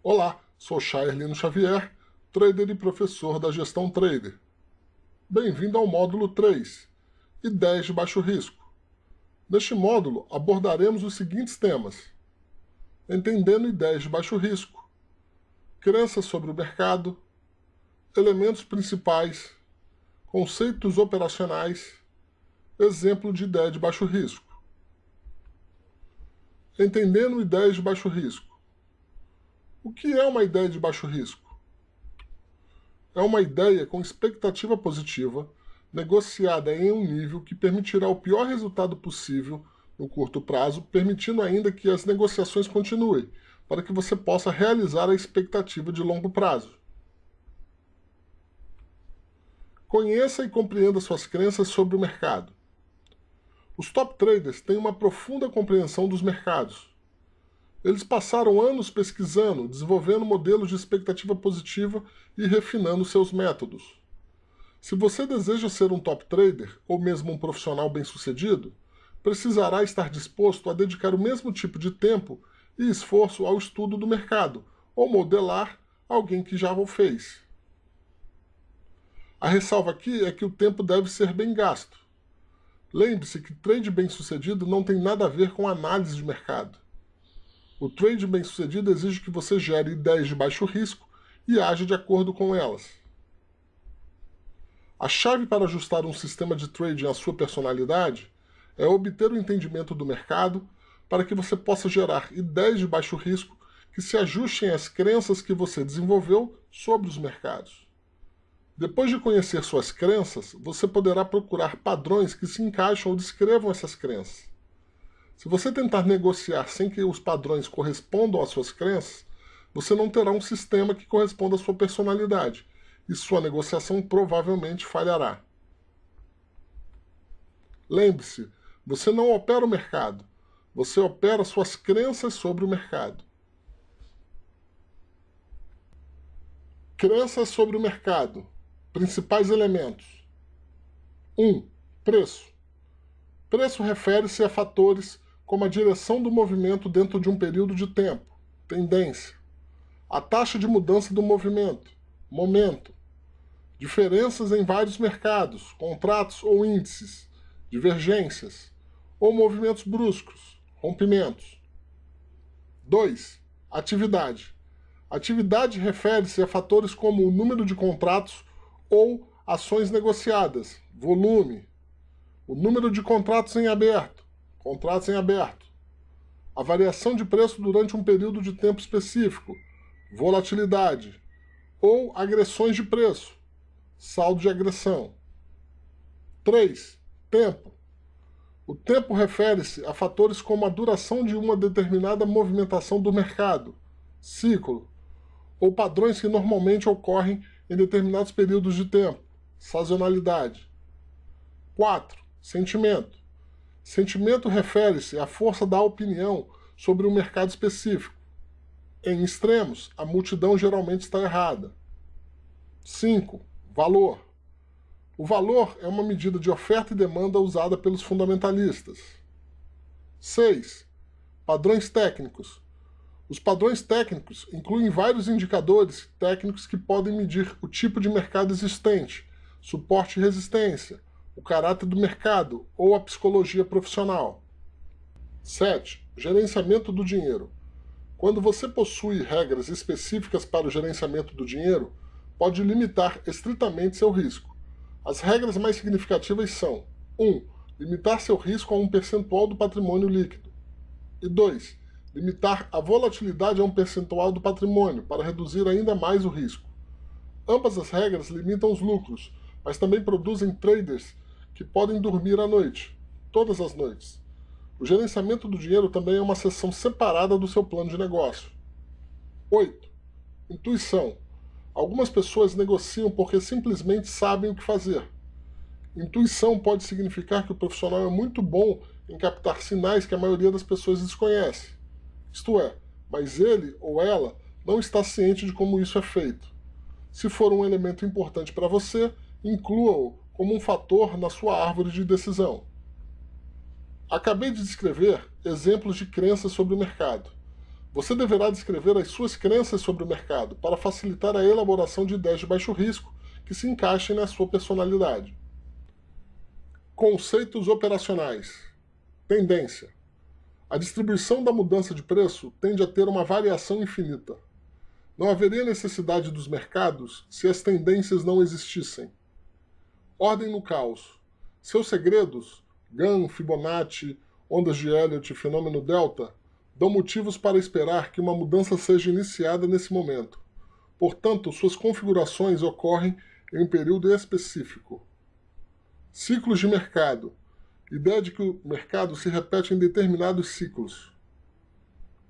Olá, sou Chairlino Xavier, trader e professor da Gestão Trader. Bem-vindo ao módulo 3, Ideias de Baixo Risco. Neste módulo abordaremos os seguintes temas. Entendendo ideias de baixo risco, crenças sobre o mercado, elementos principais, conceitos operacionais, exemplo de ideia de baixo risco. Entendendo ideias de baixo risco. O que é uma ideia de baixo risco? É uma ideia com expectativa positiva, negociada em um nível que permitirá o pior resultado possível no curto prazo, permitindo ainda que as negociações continuem, para que você possa realizar a expectativa de longo prazo. Conheça e compreenda suas crenças sobre o mercado. Os top traders têm uma profunda compreensão dos mercados, eles passaram anos pesquisando, desenvolvendo modelos de expectativa positiva e refinando seus métodos. Se você deseja ser um top trader, ou mesmo um profissional bem-sucedido, precisará estar disposto a dedicar o mesmo tipo de tempo e esforço ao estudo do mercado, ou modelar alguém que já o fez. A ressalva aqui é que o tempo deve ser bem gasto. Lembre-se que trade bem-sucedido não tem nada a ver com análise de mercado. O trade bem-sucedido exige que você gere ideias de baixo risco e age de acordo com elas. A chave para ajustar um sistema de trading à sua personalidade é obter o entendimento do mercado para que você possa gerar ideias de baixo risco que se ajustem às crenças que você desenvolveu sobre os mercados. Depois de conhecer suas crenças, você poderá procurar padrões que se encaixam ou descrevam essas crenças. Se você tentar negociar sem que os padrões correspondam às suas crenças, você não terá um sistema que corresponda à sua personalidade, e sua negociação provavelmente falhará. Lembre-se, você não opera o mercado, você opera suas crenças sobre o mercado. Crenças sobre o mercado. Principais elementos. 1. Um, preço. Preço refere-se a fatores como a direção do movimento dentro de um período de tempo, tendência, a taxa de mudança do movimento, momento, diferenças em vários mercados, contratos ou índices, divergências, ou movimentos bruscos, rompimentos. 2. Atividade. Atividade refere-se a fatores como o número de contratos ou ações negociadas, volume, o número de contratos em aberto, contratos em aberto, a variação de preço durante um período de tempo específico, volatilidade, ou agressões de preço, saldo de agressão. 3. Tempo. O tempo refere-se a fatores como a duração de uma determinada movimentação do mercado, ciclo, ou padrões que normalmente ocorrem em determinados períodos de tempo, sazonalidade. 4. Sentimento. Sentimento refere-se à força da opinião sobre um mercado específico. Em extremos, a multidão geralmente está errada. 5. Valor. O valor é uma medida de oferta e demanda usada pelos fundamentalistas. 6. Padrões técnicos. Os padrões técnicos incluem vários indicadores técnicos que podem medir o tipo de mercado existente, suporte e resistência, o caráter do mercado ou a psicologia profissional. 7. Gerenciamento do dinheiro. Quando você possui regras específicas para o gerenciamento do dinheiro, pode limitar estritamente seu risco. As regras mais significativas são 1. Limitar seu risco a um percentual do patrimônio líquido. E 2. Limitar a volatilidade a um percentual do patrimônio para reduzir ainda mais o risco. Ambas as regras limitam os lucros, mas também produzem traders que podem dormir à noite, todas as noites. O gerenciamento do dinheiro também é uma seção separada do seu plano de negócio. 8. Intuição. Algumas pessoas negociam porque simplesmente sabem o que fazer. Intuição pode significar que o profissional é muito bom em captar sinais que a maioria das pessoas desconhece. Isto é, mas ele ou ela não está ciente de como isso é feito. Se for um elemento importante para você, inclua-o como um fator na sua árvore de decisão. Acabei de descrever exemplos de crenças sobre o mercado. Você deverá descrever as suas crenças sobre o mercado para facilitar a elaboração de ideias de baixo risco que se encaixem na sua personalidade. Conceitos operacionais. Tendência. A distribuição da mudança de preço tende a ter uma variação infinita. Não haveria necessidade dos mercados se as tendências não existissem. Ordem no caos. Seus segredos, GAN, Fibonacci, ondas de Elliott e fenômeno delta, dão motivos para esperar que uma mudança seja iniciada nesse momento. Portanto, suas configurações ocorrem em um período específico. Ciclos de mercado. Ideia de que o mercado se repete em determinados ciclos.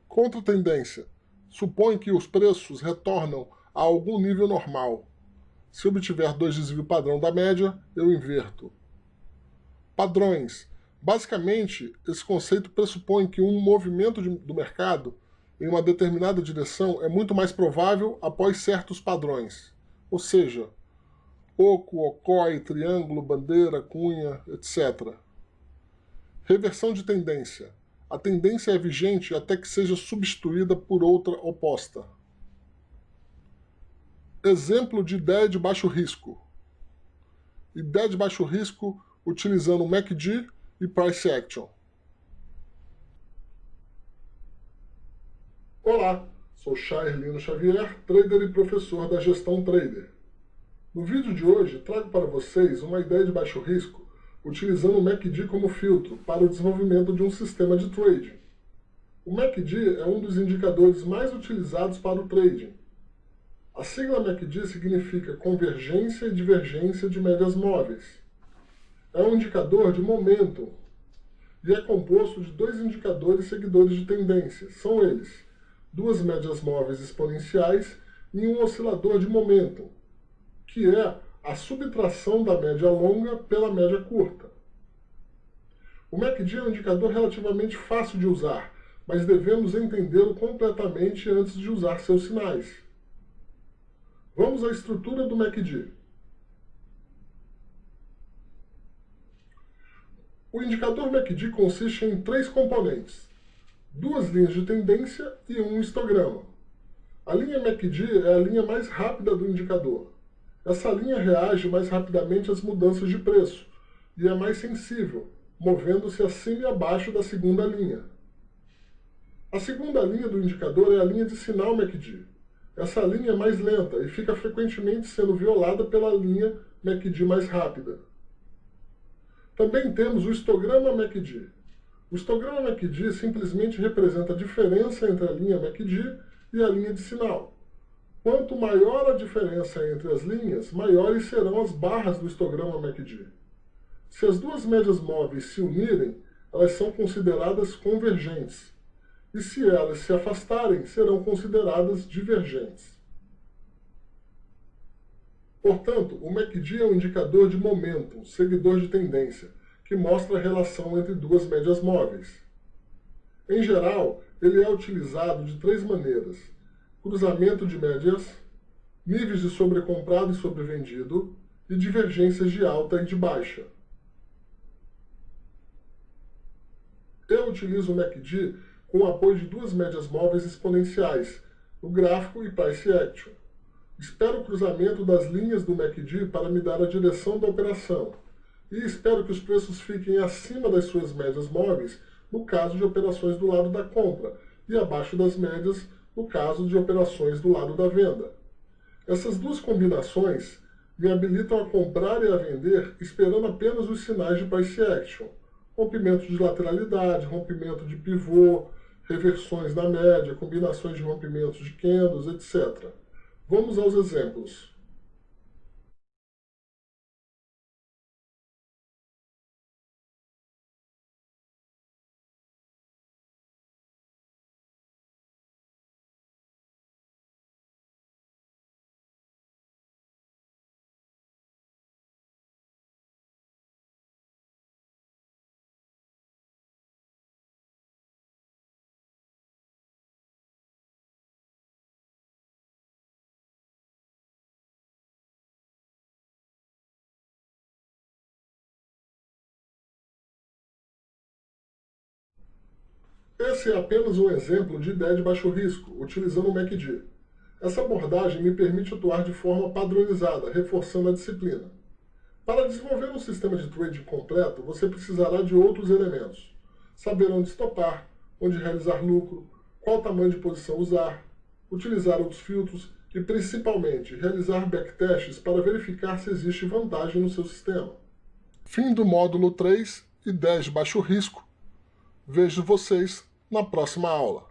Contra-tendência. Supõe que os preços retornam a algum nível normal. Se obtiver dois desvio padrão da média, eu inverto. Padrões Basicamente, esse conceito pressupõe que um movimento de, do mercado em uma determinada direção é muito mais provável após certos padrões, ou seja, oco, ocói, triângulo, bandeira, cunha, etc. Reversão de tendência. A tendência é vigente até que seja substituída por outra oposta. Exemplo de ideia de baixo risco. Ideia de baixo risco utilizando MACD e Price Action. Olá, sou Charlino Xavier, trader e professor da Gestão Trader. No vídeo de hoje, trago para vocês uma ideia de baixo risco utilizando o MACD como filtro para o desenvolvimento de um sistema de trading. O MACD é um dos indicadores mais utilizados para o trading. A sigla MACD significa Convergência e Divergência de Médias Móveis é um indicador de momento e é composto de dois indicadores seguidores de tendência. São eles, duas médias móveis exponenciais e um oscilador de momento, que é a subtração da média longa pela média curta. O MACD é um indicador relativamente fácil de usar, mas devemos entendê-lo completamente antes de usar seus sinais. Vamos à estrutura do MACD. O indicador MACD consiste em três componentes, duas linhas de tendência e um histograma. A linha MACD é a linha mais rápida do indicador. Essa linha reage mais rapidamente às mudanças de preço e é mais sensível, movendo-se acima e abaixo da segunda linha. A segunda linha do indicador é a linha de sinal MACD. Essa linha é mais lenta e fica frequentemente sendo violada pela linha MACD mais rápida. Também temos o histograma MACD. O histograma MACD simplesmente representa a diferença entre a linha MACD e a linha de sinal. Quanto maior a diferença entre as linhas, maiores serão as barras do histograma MACD. Se as duas médias móveis se unirem, elas são consideradas convergentes. E se elas se afastarem, serão consideradas divergentes. Portanto, o MACD é um indicador de momento, seguidor de tendência, que mostra a relação entre duas médias móveis. Em geral, ele é utilizado de três maneiras. Cruzamento de médias, níveis de sobrecomprado e sobrevendido, e divergências de alta e de baixa. Eu utilizo o MACD com o apoio de duas médias móveis exponenciais, o gráfico e Price Action. Espero o cruzamento das linhas do MACD para me dar a direção da operação. E espero que os preços fiquem acima das suas médias móveis no caso de operações do lado da compra e abaixo das médias no caso de operações do lado da venda. Essas duas combinações me habilitam a comprar e a vender esperando apenas os sinais de price action, rompimento de lateralidade, rompimento de pivô, reversões na média, combinações de rompimentos de candles, etc. Vamos aos exemplos. Esse é apenas um exemplo de ideia de baixo risco, utilizando o MACD. Essa abordagem me permite atuar de forma padronizada, reforçando a disciplina. Para desenvolver um sistema de trading completo, você precisará de outros elementos. Saber onde estopar, onde realizar lucro, qual tamanho de posição usar, utilizar outros filtros e, principalmente, realizar backtests para verificar se existe vantagem no seu sistema. Fim do módulo 3, ideias de baixo risco. Vejo vocês na próxima aula.